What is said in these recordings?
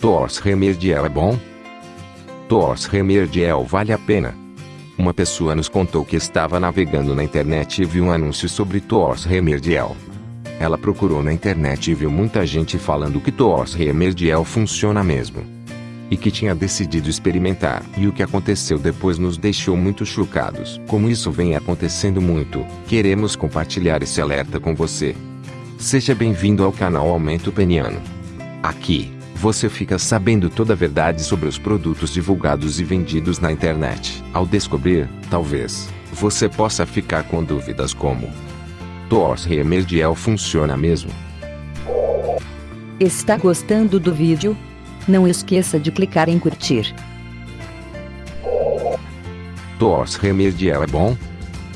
Tors Remerdiel é bom? Tors Remerdiel vale a pena. Uma pessoa nos contou que estava navegando na internet e viu um anúncio sobre Tors Remerdiel. Ela procurou na internet e viu muita gente falando que Tors Remerdiel funciona mesmo. E que tinha decidido experimentar. E o que aconteceu depois nos deixou muito chocados. Como isso vem acontecendo muito, queremos compartilhar esse alerta com você. Seja bem-vindo ao canal Aumento Peniano. Aqui, você fica sabendo toda a verdade sobre os produtos divulgados e vendidos na internet. Ao descobrir, talvez, você possa ficar com dúvidas como: Tors Remerdiel funciona mesmo? Está gostando do vídeo? Não esqueça de clicar em curtir. Tors Remerdiel é bom?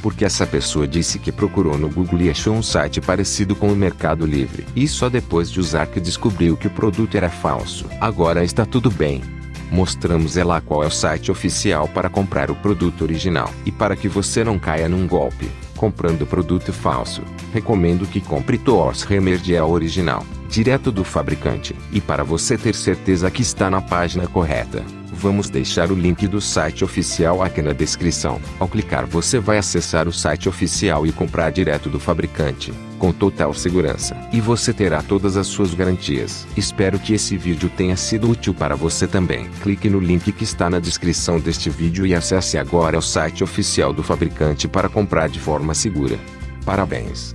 porque essa pessoa disse que procurou no Google e achou um site parecido com o Mercado Livre. E só depois de usar que descobriu que o produto era falso. Agora está tudo bem. Mostramos ela qual é o site oficial para comprar o produto original. E para que você não caia num golpe, comprando produto falso, recomendo que compre Toors Remerdial original, direto do fabricante. E para você ter certeza que está na página correta, Vamos deixar o link do site oficial aqui na descrição. Ao clicar você vai acessar o site oficial e comprar direto do fabricante, com total segurança. E você terá todas as suas garantias. Espero que esse vídeo tenha sido útil para você também. Clique no link que está na descrição deste vídeo e acesse agora o site oficial do fabricante para comprar de forma segura. Parabéns!